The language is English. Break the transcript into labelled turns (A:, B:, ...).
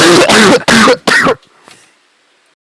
A: Oh,